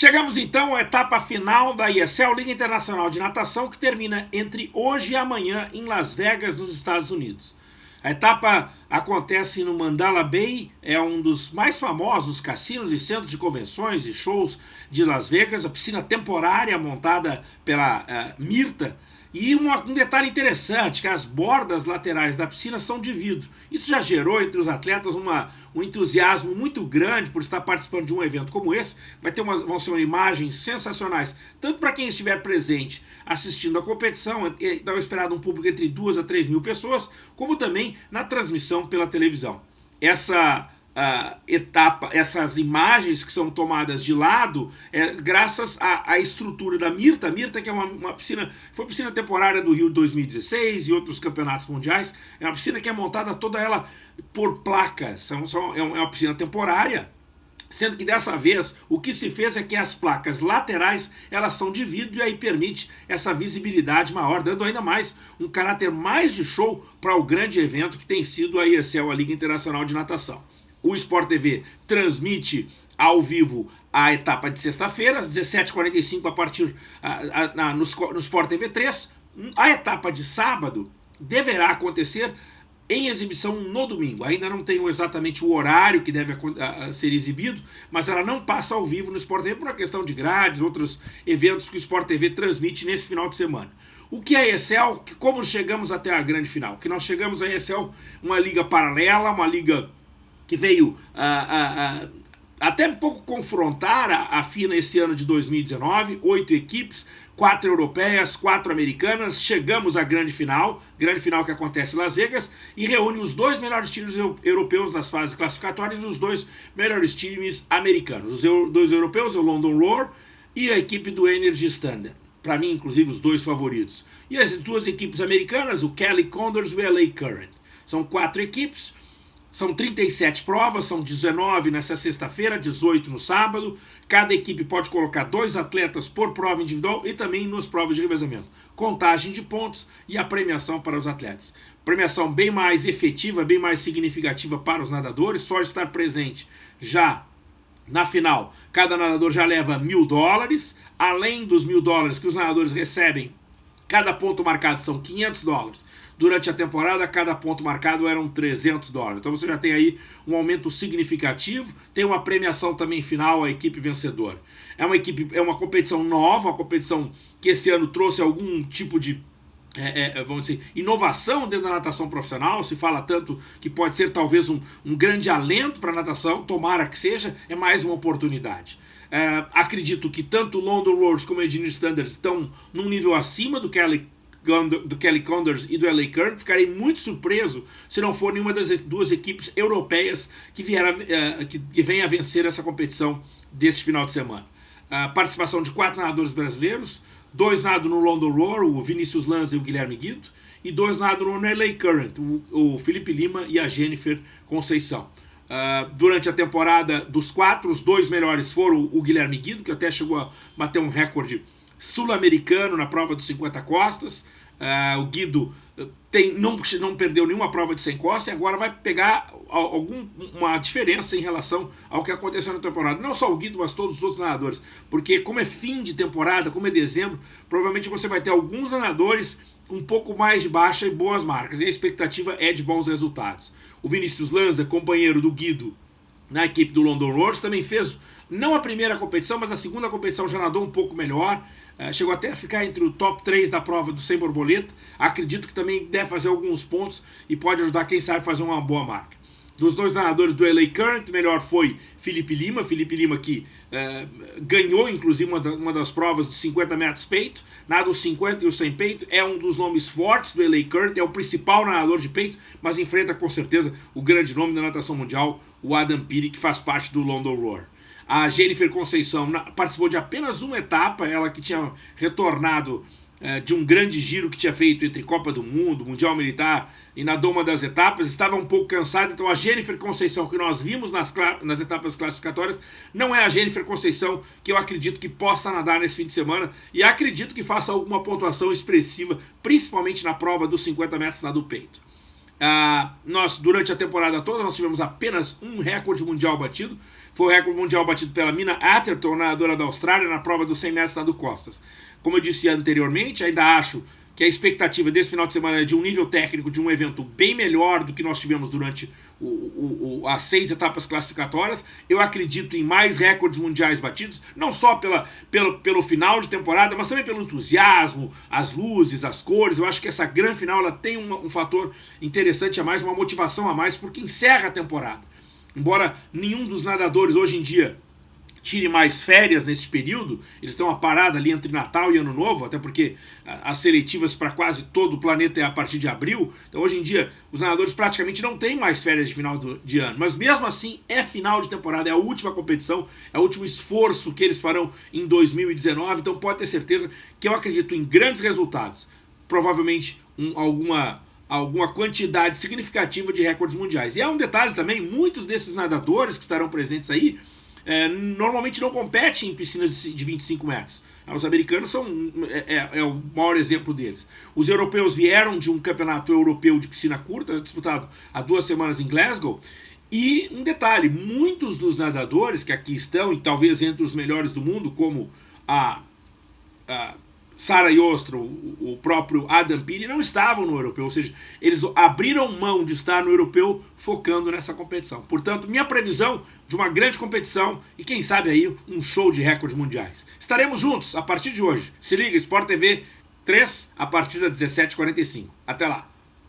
Chegamos então à etapa final da ESL, Liga Internacional de Natação, que termina entre hoje e amanhã em Las Vegas, nos Estados Unidos. A etapa acontece no Mandala Bay, é um dos mais famosos cassinos e centros de convenções e shows de Las Vegas, a piscina temporária montada pela uh, Mirta, e um, um, detalhe interessante, que as bordas laterais da piscina são de vidro. Isso já gerou entre os atletas uma, um entusiasmo muito grande por estar participando de um evento como esse. Vai ter umas, vão ser imagens sensacionais, tanto para quem estiver presente assistindo a competição, então esperado um público entre 2 a 3 mil pessoas, como também na transmissão pela televisão. Essa uh, etapa, essas imagens que são tomadas de lado, é, graças à, à, estrutura da Mirta. A Mirta, que é uma, uma, piscina, foi piscina temporária do Rio de 2016 e outros campeonatos mundiais. É uma piscina que é montada toda ela por placas. São, são, é uma piscina temporária. Sendo que dessa vez o que se fez é que as placas laterais elas são de vidro e aí permite essa visibilidade maior, dando ainda mais um caráter mais de show para o grande evento que tem sido a ESL, a Liga Internacional de Natação o Sport TV transmite ao vivo a etapa de sexta-feira, às 17h45 a partir a, a, a, no, no Sport TV 3. A etapa de sábado deverá acontecer em exibição no domingo. Ainda não tenho exatamente o horário que deve ser exibido, mas ela não passa ao vivo no Sport TV por uma questão de grades, outros eventos que o Sport TV transmite nesse final de semana. O que é a ESL? Como chegamos até a grande final? Que nós chegamos a ESL, uma liga paralela, uma liga que veio a, a, até um pouco confrontar a, a FINA esse ano de 2019, oito equipes, quatro europeias, quatro americanas, chegamos à grande final, grande final que acontece em Las Vegas, e reúne os dois melhores times europeus nas fases classificatórias e os dois melhores times americanos. Os dois europeus, o London Roar e a equipe do Energy Standard. Para mim, inclusive, os dois favoritos. E as duas equipes americanas, o Kelly Condors e o LA Current. São quatro equipes, são 37 provas, são 19 nessa sexta-feira, 18 no sábado. Cada equipe pode colocar dois atletas por prova individual e também nas provas de revezamento. Contagem de pontos e a premiação para os atletas. Premiação bem mais efetiva, bem mais significativa para os nadadores, só estar presente já na final. Cada nadador já leva mil dólares, além dos mil dólares que os nadadores recebem Cada ponto marcado são 500 dólares. Durante a temporada, cada ponto marcado eram 300 dólares. Então você já tem aí um aumento significativo. Tem uma premiação também final à equipe vencedora. É uma equipe, é uma competição nova, uma competição que esse ano trouxe algum tipo de é, é, vamos dizer, inovação dentro da natação profissional, se fala tanto que pode ser talvez um, um grande alento para a natação, tomara que seja, é mais uma oportunidade. É, acredito que tanto London Roars como o Engineer Standards estão num nível acima do Kelly, do Kelly Condors e do LA Current. Ficarei muito surpreso se não for nenhuma das duas equipes europeias que, vier a, é, que, venha a vencer essa competição deste final de semana. A participação de quatro nadadores brasileiros, dois nadam no London Roar, o Vinícius Lanza e o Guilherme Guido, e dois nadam no LA Current, o, o Felipe Lima e a Jennifer Conceição. Uh, durante a temporada dos quatro, os dois melhores foram o Guilherme Guido, que até chegou a bater um recorde sul-americano na prova dos 50 costas. Uh, o Guido eh, tem, não, não perdeu nenhuma prova de 100 costas e agora vai pegar alguma diferença em relação ao que aconteceu na temporada. Não só o Guido, mas todos os outros nadadores. Porque como é fim de temporada, como é dezembro, provavelmente você vai ter alguns nadadores um pouco mais baixa e boas marcas. E a expectativa é de bons resultados. O Vinícius Lanza, companheiro do Guido na equipe do London Roars, também fez não a primeira competição, mas a segunda competição já nadou um pouco melhor. Uh, chegou até a ficar entre o top 3 da prova do sem borboleta. Acredito que também deve fazer alguns pontos e pode ajudar, quem sabe, a fazer uma boa marca. Dos dois nadadores do LA Current, melhor foi Felipe Lima. Felipe Lima que eh, ganhou, inclusive, uma, da, uma, das provas de 50 metros peito. Nada os 50 e o 100 peito. É um dos nomes fortes do LA Current. É o principal nadador de peito, mas enfrenta com certeza o grande nome da natação mundial, o Adam Peary, que faz parte do London Roar. A Jennifer Conceição participou de apenas uma etapa, ela que tinha retornado de um grande giro que tinha feito entre Copa do Mundo, Mundial Militar e na doma das etapas, estava um pouco cansado, então a Jennifer Conceição que nós vimos nas, nas etapas classificatórias não é a Jennifer Conceição que eu acredito que possa nadar nesse fim de semana. E acredito que faça alguma pontuação expressiva, principalmente na prova dos 50 metros na do peito. Ah, nós, durante a temporada toda, nós tivemos apenas um recorde mundial batido. Foi o recorde mundial batido pela Mina Atherton, nadadora da Austrália, na prova dos 100 metros do Costas. Como eu disse anteriormente, ainda acho que a expectativa desse final de semana é de um nível técnico de um evento bem melhor do que nós tivemos durante o, o, o, as seis etapas classificatórias. Eu acredito em mais recordes mundiais batidos, não só pela, pelo, pelo final de temporada, mas também pelo entusiasmo, as luzes, as cores. Eu acho que essa grande final ela tem um, um fator interessante a mais, uma motivação a mais, porque encerra a temporada. Embora nenhum dos nadadores hoje em dia tire mais férias neste período, eles estão a parada ali entre Natal e Ano Novo, até porque as seletivas para quase todo o planeta é a partir de abril, então hoje em dia os nadadores praticamente não têm mais férias de final de ano, mas mesmo assim é final de temporada, é a última competição, é o último esforço que eles farão em 2019, então pode ter certeza que eu acredito em grandes resultados, provavelmente um, alguma alguma quantidade significativa de recordes mundiais. E há um detalhe também, muitos desses nadadores que estarão presentes aí, é, normalmente não competem em piscinas de 25 metros. Os americanos são é, é, é, o maior exemplo deles. Os europeus vieram de um campeonato europeu de piscina curta, disputado há duas semanas em Glasgow. E um detalhe, muitos dos nadadores que aqui estão, e talvez entre os melhores do mundo, como a, a Sara Yostro, o próprio Adam Peary, não estavam no europeu, ou seja, eles abriram mão de estar no europeu focando nessa competição. Portanto, minha previsão de uma grande competição e quem sabe aí um show de recordes mundiais. Estaremos juntos a partir de hoje. Se liga, Sport TV 3 a partir das 17h45. Até lá!